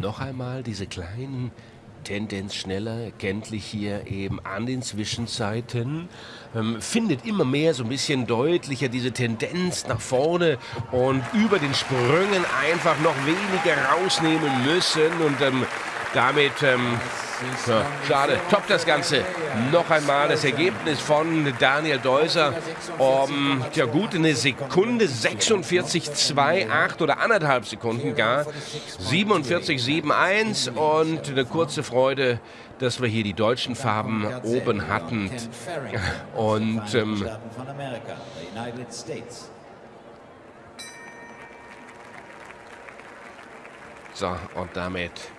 noch einmal diese kleinen Tendenz schneller, kenntlich hier eben an den Zwischenzeiten. Ähm, findet immer mehr so ein bisschen deutlicher diese Tendenz nach vorne und über den Sprüngen einfach noch weniger rausnehmen müssen und ähm, damit ähm, ja, schade. Top das Ganze. Noch einmal das Ergebnis von Daniel Deuser um ja, gut eine Sekunde 46,28 oder anderthalb Sekunden gar. 47,71 und eine kurze Freude, dass wir hier die deutschen Farben oben hatten. Und ähm, so, und damit